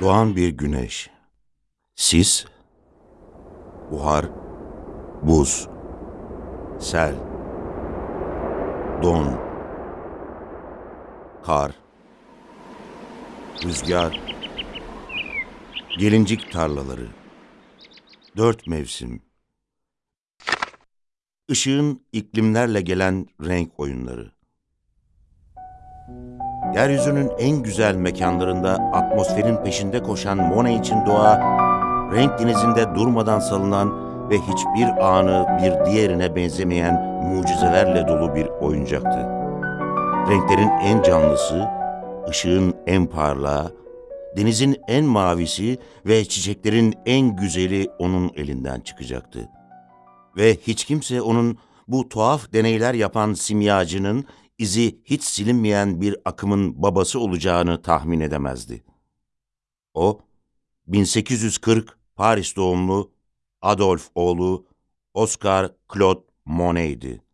Doğan bir güneş. Sis, buhar, buz, sel, don, kar, rüzgar, gelincik tarlaları, dört mevsim, ışığın iklimlerle gelen renk oyunları. Yeryüzünün en güzel mekanlarında atmosferin peşinde koşan Monet için doğa, renk denizinde durmadan salınan ve hiçbir anı bir diğerine benzemeyen mucizelerle dolu bir oyuncaktı. Renklerin en canlısı, ışığın en parlağı, denizin en mavisi ve çiçeklerin en güzeli onun elinden çıkacaktı. Ve hiç kimse onun bu tuhaf deneyler yapan simyacının izi hiç silinmeyen bir akımın babası olacağını tahmin edemezdi. O, 1840 Paris doğumlu Adolf oğlu Oscar Claude Monet'di.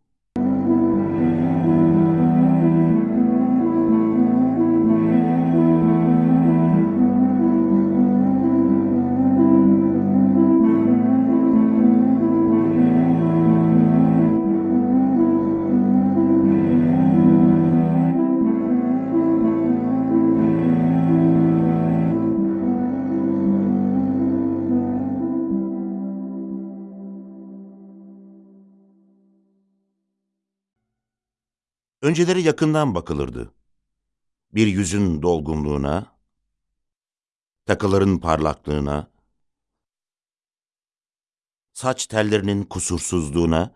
Önceleri yakından bakılırdı. Bir yüzün dolgunluğuna, takıların parlaklığına, saç tellerinin kusursuzluğuna,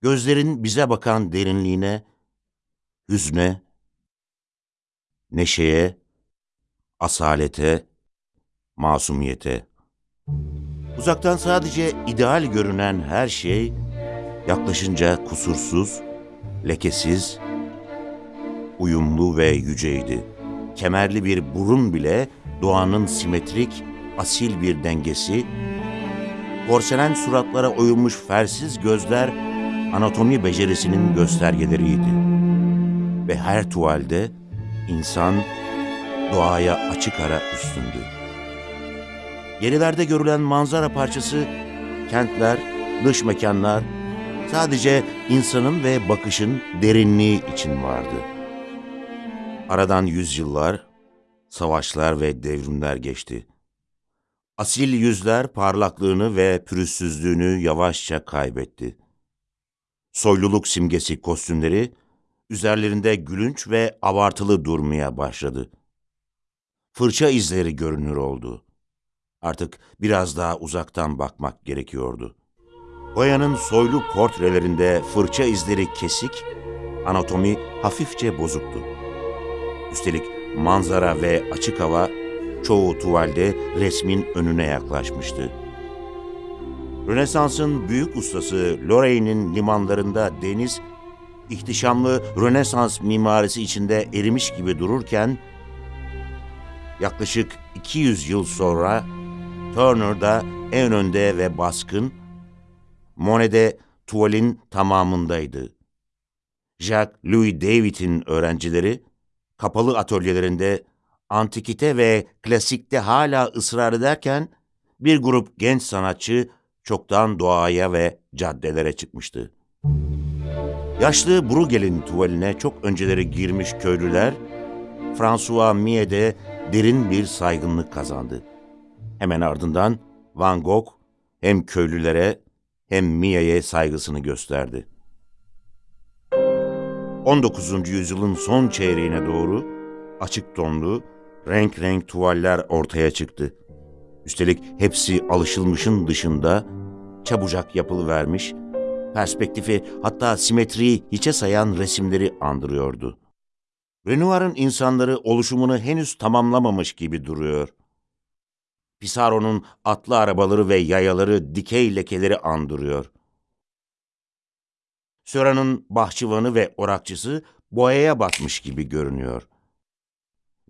gözlerin bize bakan derinliğine, hüzne, neşeye, asalete, masumiyete. Uzaktan sadece ideal görünen her şey, yaklaşınca kusursuz, lekesiz, uyumlu ve yüceydi. Kemerli bir burun bile doğanın simetrik, asil bir dengesi, porselen suratlara oyulmuş fersiz gözler anatomi becerisinin göstergeleriydi. Ve her tuvalde insan doğaya açık ara üstündü. Gerilerde görülen manzara parçası kentler, dış mekanlar, sadece insanın ve bakışın derinliği için vardı. Aradan yüzyıllar, savaşlar ve devrimler geçti. Asil yüzler parlaklığını ve pürüzsüzlüğünü yavaşça kaybetti. Soyluluk simgesi kostümleri, üzerlerinde gülünç ve abartılı durmaya başladı. Fırça izleri görünür oldu. Artık biraz daha uzaktan bakmak gerekiyordu. Goya'nın soylu portrelerinde fırça izleri kesik, anatomi hafifçe bozuktu. Üstelik manzara ve açık hava çoğu tuvalde resmin önüne yaklaşmıştı. Rönesans'ın büyük ustası Lorraine'in limanlarında deniz, ihtişamlı Rönesans mimarisi içinde erimiş gibi dururken, yaklaşık 200 yıl sonra Turner'da en önde ve baskın, Monet'de tuvalin tamamındaydı. Jacques Louis David'in öğrencileri, kapalı atölyelerinde antikite ve klasikte hala ısrar ederken, bir grup genç sanatçı çoktan doğaya ve caddelere çıkmıştı. Yaşlı Bruegel'in tuvaline çok önceleri girmiş köylüler, François Millet'e derin bir saygınlık kazandı. Hemen ardından Van Gogh hem köylülere hem Mia'ya saygısını gösterdi. 19. yüzyılın son çeyreğine doğru açık tonlu, renk renk tuvaller ortaya çıktı. Üstelik hepsi alışılmışın dışında çabucak yapılı vermiş, perspektifi hatta simetriyi hiçe sayan resimleri andırıyordu. Renoir'ın insanları oluşumunu henüz tamamlamamış gibi duruyor. Pissarro'nun atlı arabaları ve yayaları dikey lekeleri andırıyor. Söra'nın bahçıvanı ve orakçısı boyaya batmış gibi görünüyor.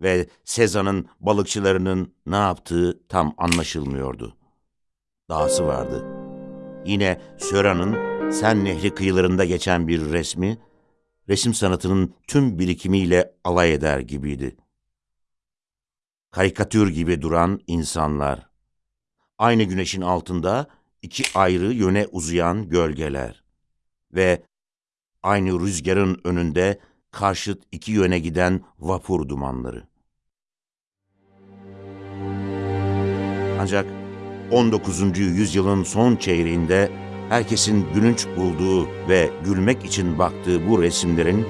Ve Sezan'ın balıkçılarının ne yaptığı tam anlaşılmıyordu. Dahası vardı. Yine Söra'nın Sen Nehri kıyılarında geçen bir resmi, resim sanatının tüm birikimiyle alay eder gibiydi. Karikatür gibi duran insanlar. Aynı güneşin altında iki ayrı yöne uzayan gölgeler ve aynı rüzgarın önünde karşıt iki yöne giden vapur dumanları. Ancak 19. yüzyılın son çeyreğinde herkesin gülünç bulduğu ve gülmek için baktığı bu resimlerin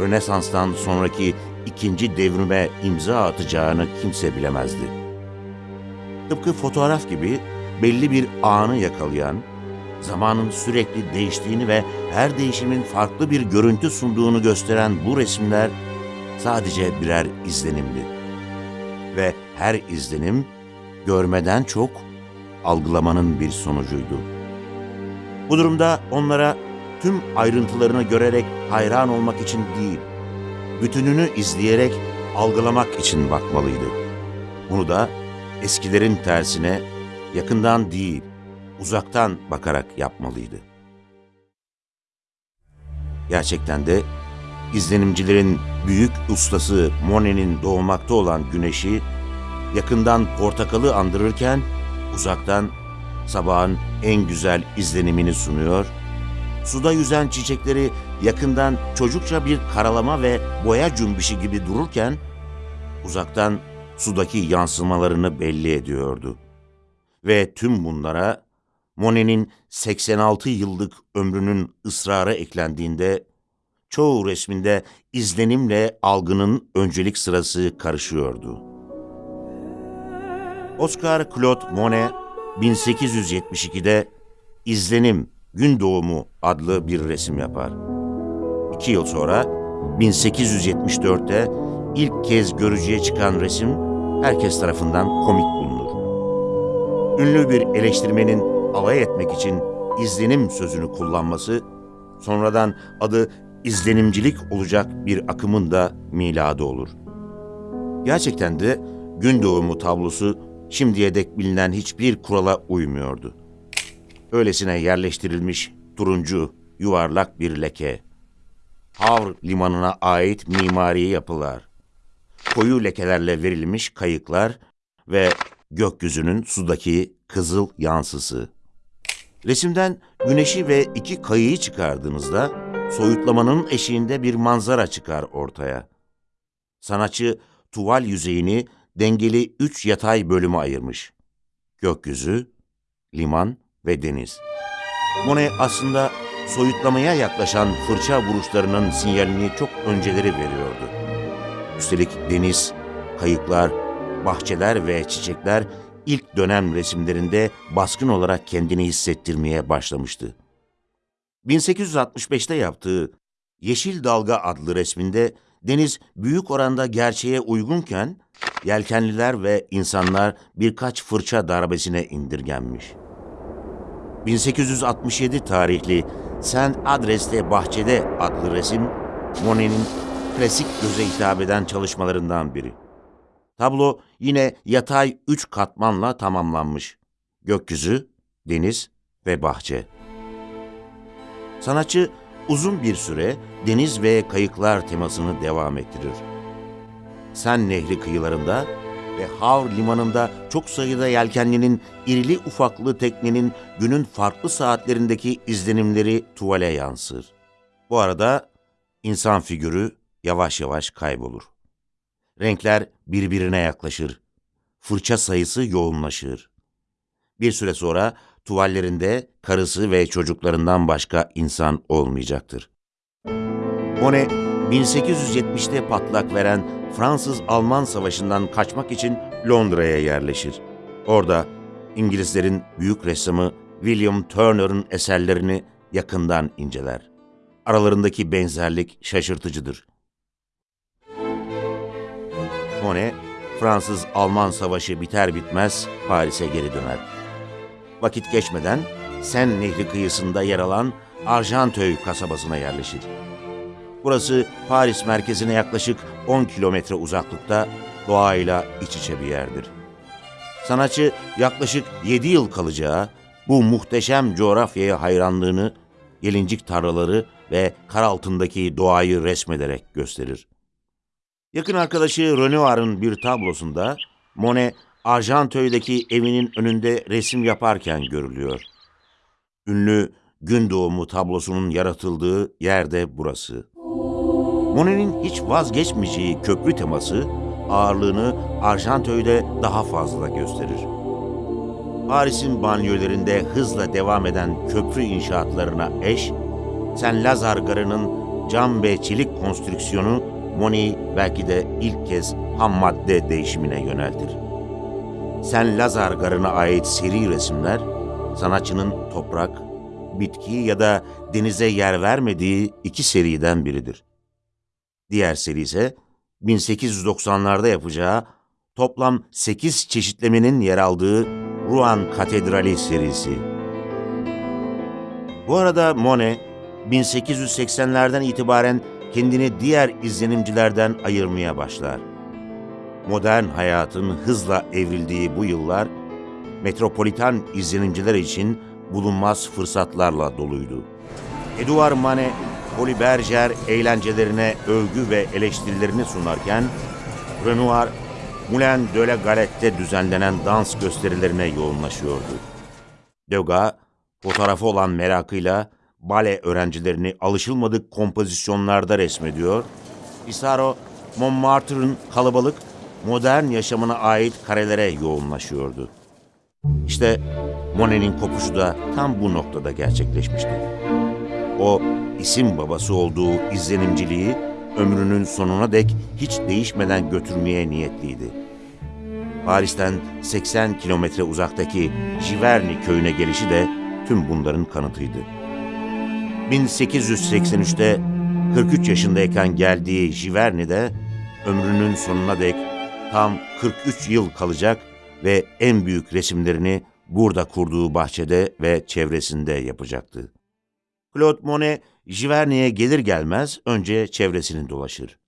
Rönesans'tan sonraki ikinci devrime imza atacağını kimse bilemezdi. Tıpkı fotoğraf gibi belli bir anı yakalayan, zamanın sürekli değiştiğini ve her değişimin farklı bir görüntü sunduğunu gösteren bu resimler sadece birer izlenimdi. Ve her izlenim görmeden çok algılamanın bir sonucuydu. Bu durumda onlara tüm ayrıntılarını görerek hayran olmak için değil, bütününü izleyerek algılamak için bakmalıydı. Bunu da eskilerin tersine yakından değil, uzaktan bakarak yapmalıydı. Gerçekten de izlenimcilerin büyük ustası Monet'in doğmakta olan güneşi yakından portakalı andırırken uzaktan sabahın en güzel izlenimini sunuyor, suda yüzen çiçekleri yakından çocukça bir karalama ve boya cümbüşü gibi dururken uzaktan sudaki yansımalarını belli ediyordu. Ve tüm bunlara Monet'in 86 yıllık ömrünün ısrarı eklendiğinde çoğu resminde izlenimle algının öncelik sırası karışıyordu. Oscar Claude Monet 1872'de İzlenim Gün Doğumu adlı bir resim yapar. İki yıl sonra 1874'te ilk kez görücüye çıkan resim herkes tarafından komik bulunur. Ünlü bir eleştirmenin alay etmek için izlenim sözünü kullanması, sonradan adı izlenimcilik olacak bir akımın da miladı olur. Gerçekten de gün doğumu tablosu şimdiye dek bilinen hiçbir kurala uymuyordu. Öylesine yerleştirilmiş turuncu, yuvarlak bir leke. Havr limanına ait mimari yapılar. Koyu lekelerle verilmiş kayıklar ve gökyüzünün sudaki kızıl yansısı. Resimden güneşi ve iki kayığı çıkardığınızda soyutlamanın eşiğinde bir manzara çıkar ortaya. Sanatçı tuval yüzeyini dengeli üç yatay bölüme ayırmış. Gökyüzü, liman ve deniz. Monet aslında soyutlamaya yaklaşan fırça vuruşlarının sinyalini çok önceleri veriyordu. Üstelik deniz, kayıklar, bahçeler ve çiçekler ilk dönem resimlerinde baskın olarak kendini hissettirmeye başlamıştı. 1865'te yaptığı Yeşil Dalga adlı resminde deniz büyük oranda gerçeğe uygunken yelkenliler ve insanlar birkaç fırça darbesine indirgenmiş. 1867 tarihli Sen Adres'te Bahçede adlı resim Monet'in klasik göze hitap eden çalışmalarından biri. Tablo yine yatay üç katmanla tamamlanmış. Gökyüzü, deniz ve bahçe. Sanatçı uzun bir süre deniz ve kayıklar temasını devam ettirir. Sen Nehri kıyılarında ve Havr limanında çok sayıda yelkenlinin irili ufaklı teknenin günün farklı saatlerindeki izlenimleri tuvale yansır. Bu arada insan figürü yavaş yavaş kaybolur. Renkler birbirine yaklaşır. Fırça sayısı yoğunlaşır. Bir süre sonra tuvallerinde karısı ve çocuklarından başka insan olmayacaktır. Monet, 1870'te patlak veren Fransız-Alman Savaşı'ndan kaçmak için Londra'ya yerleşir. Orada İngilizlerin büyük ressamı William Turner'ın eserlerini yakından inceler. Aralarındaki benzerlik şaşırtıcıdır. Monet, Fransız-Alman Savaşı biter bitmez Paris'e geri döner. Vakit geçmeden Sen Nehri kıyısında yer alan Argenteuil kasabasına yerleşir. Burası Paris merkezine yaklaşık 10 kilometre uzaklıkta doğayla iç içe bir yerdir. Sanatçı yaklaşık 7 yıl kalacağı bu muhteşem coğrafyaya hayranlığını gelincik tarlaları ve kar altındaki doğayı resmederek gösterir. Yakın arkadaşı Renoir'ın bir tablosunda Monet, Argenteuil'deki evinin önünde resim yaparken görülüyor. Ünlü gün doğumu tablosunun yaratıldığı yerde burası. Monet'in hiç vazgeçmeyeceği köprü teması ağırlığını Argenteuil'de daha fazla gösterir. Paris'in banliyölerinde hızla devam eden köprü inşaatlarına eş, Saint Lazare Garı'nın cam ve çelik konstrüksiyonu Monet'i belki de ilk kez ham madde değişimine yöneltir. Saint Lazare Garı'na ait seri resimler, sanatçının toprak, bitki ya da denize yer vermediği iki seriden biridir. Diğer seri ise 1890'larda yapacağı toplam 8 çeşitlemenin yer aldığı Rouen Katedrali serisi. Bu arada Monet, 1880'lerden itibaren kendini diğer izlenimcilerden ayırmaya başlar. Modern hayatın hızla evrildiği bu yıllar, metropolitan izlenimciler için bulunmaz fırsatlarla doluydu. Edouard Manet, Folies Bergère eğlencelerine övgü ve eleştirilerini sunarken, Renoir, Moulin de la Galette'de düzenlenen dans gösterilerine yoğunlaşıyordu. Degas, fotoğrafı olan merakıyla bale öğrencilerini alışılmadık kompozisyonlarda resmediyor, Pissarro, Montmartre'ın kalabalık, modern yaşamına ait karelere yoğunlaşıyordu. İşte Monet'in kopuşu da tam bu noktada gerçekleşmişti. O isim babası olduğu izlenimciliği ömrünün sonuna dek hiç değişmeden götürmeye niyetliydi. Paris'ten 80 kilometre uzaktaki Giverny köyüne gelişi de tüm bunların kanıtıydı. 1883'te 43 yaşındayken geldiği Giverny'de ömrünün sonuna dek tam 43 yıl kalacak ve en büyük resimlerini burada kurduğu bahçede ve çevresinde yapacaktı. Claude Monet, Giverny'e gelir gelmez önce çevresini dolaşır.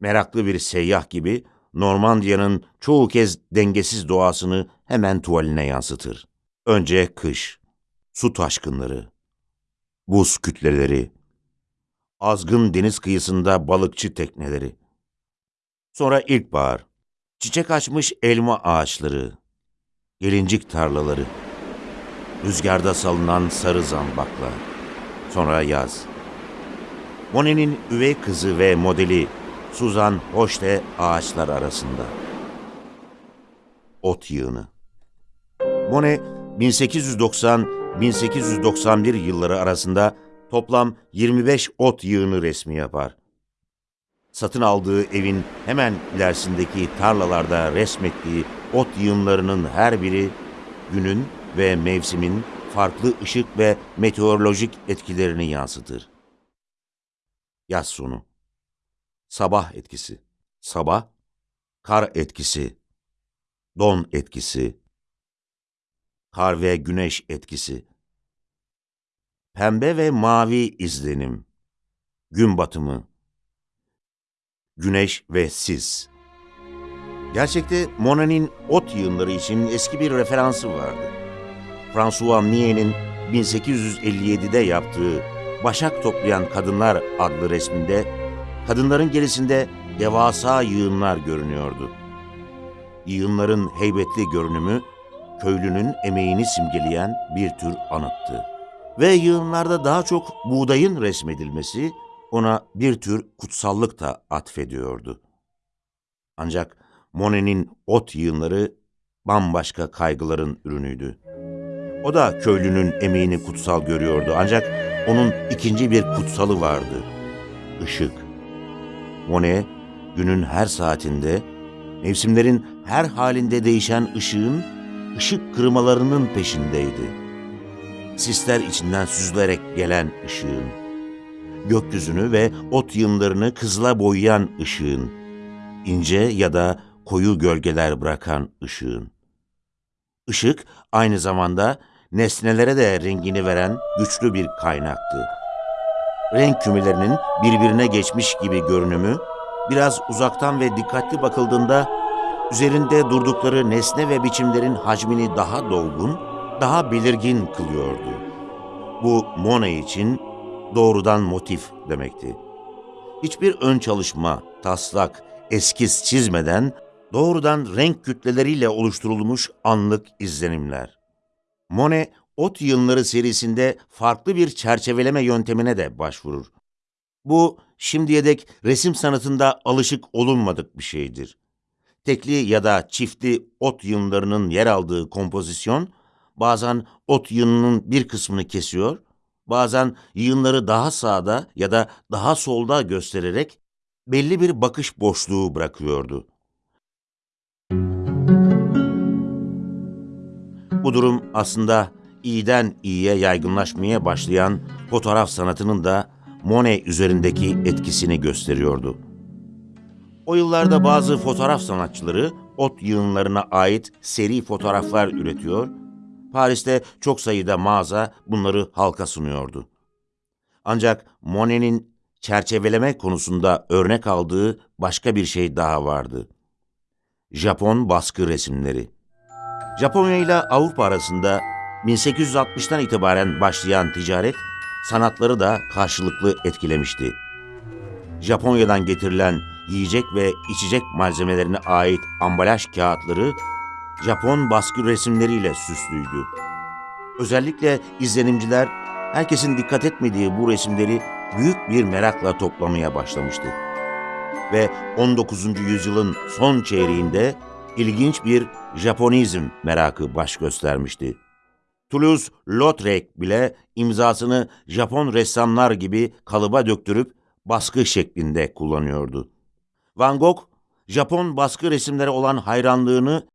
Meraklı bir seyyah gibi Normandiya'nın çoğu kez dengesiz doğasını hemen tuvaline yansıtır. Önce kış, su taşkınları, buz kütleleri, azgın deniz kıyısında balıkçı tekneleri. Sonra ilkbahar, çiçek açmış elma ağaçları, gelincik tarlaları, rüzgarda salınan sarı zambaklar. Sonra yaz. Monet'in üvey kızı ve modeli Suzan Hoşte ağaçlar arasında. Ot yığını. Monet 1890-1891 yılları arasında toplam 25 ot yığını resmi yapar. Satın aldığı evin hemen ilerisindeki tarlalarda resmettiği ot yığınlarının her biri günün ve mevsimin farklı ışık ve meteorolojik etkilerini yansıtır. Yaz sonu. Sabah etkisi. Sabah, kar etkisi. Don etkisi. Kar ve güneş etkisi. Pembe ve mavi izlenim. Gün batımı. Güneş ve sis. Gerçekte Monet'in ot yığınları için eski bir referansı vardı. François Millet'in 1857'de yaptığı Başak Toplayan Kadınlar adlı resminde kadınların gerisinde devasa yığınlar görünüyordu. Yığınların heybetli görünümü köylünün emeğini simgeleyen bir tür anıttı. Ve yığınlarda daha çok buğdayın resmedilmesi ona bir tür kutsallık da atfediyordu. Ancak Monet'in ot yığınları bambaşka kaygıların ürünüydü. O da köylünün emeğini kutsal görüyordu ancak onun ikinci bir kutsalı vardı. Işık. Monet, günün her saatinde, mevsimlerin her halinde değişen ışığın, ışık kırmalarının peşindeydi. Sisler içinden süzülerek gelen ışığın, gökyüzünü ve ot yığınlarını kızla boyayan ışığın, ince ya da koyu gölgeler bırakan ışığın. Işık aynı zamanda nesnelere de rengini veren güçlü bir kaynaktı. Renk kümelerinin birbirine geçmiş gibi görünümü, biraz uzaktan ve dikkatli bakıldığında üzerinde durdukları nesne ve biçimlerin hacmini daha dolgun, daha belirgin kılıyordu. Bu Monet için doğrudan motif demekti. Hiçbir ön çalışma, taslak, eskiz çizmeden doğrudan renk kütleleriyle oluşturulmuş anlık izlenimler. Monet, Ot Yığınları serisinde farklı bir çerçeveleme yöntemine de başvurur. Bu, şimdiye dek resim sanatında alışık olunmadık bir şeydir. Tekli ya da çiftli ot yığınlarının yer aldığı kompozisyon, bazen ot yığınının bir kısmını kesiyor, bazen yığınları daha sağda ya da daha solda göstererek belli bir bakış boşluğu bırakıyordu. Bu durum aslında iyiden iyiye yaygınlaşmaya başlayan fotoğraf sanatının da Monet üzerindeki etkisini gösteriyordu. O yıllarda bazı fotoğraf sanatçıları ot yığınlarına ait seri fotoğraflar üretiyor, Paris'te çok sayıda mağaza bunları halka sunuyordu. Ancak Monet'in çerçeveleme konusunda örnek aldığı başka bir şey daha vardı. Japon baskı resimleri. Japonya ile Avrupa arasında 1860'tan itibaren başlayan ticaret sanatları da karşılıklı etkilemişti. Japonya'dan getirilen yiyecek ve içecek malzemelerine ait ambalaj kağıtları Japon baskı resimleriyle süslüydü. Özellikle izlenimciler herkesin dikkat etmediği bu resimleri büyük bir merakla toplamaya başlamıştı. Ve 19. yüzyılın son çeyreğinde ilginç bir Japonizm merakı baş göstermişti. Toulouse-Lautrec bile imzasını Japon ressamlar gibi kalıba döktürüp baskı şeklinde kullanıyordu. Van Gogh, Japon baskı resimlere olan hayranlığını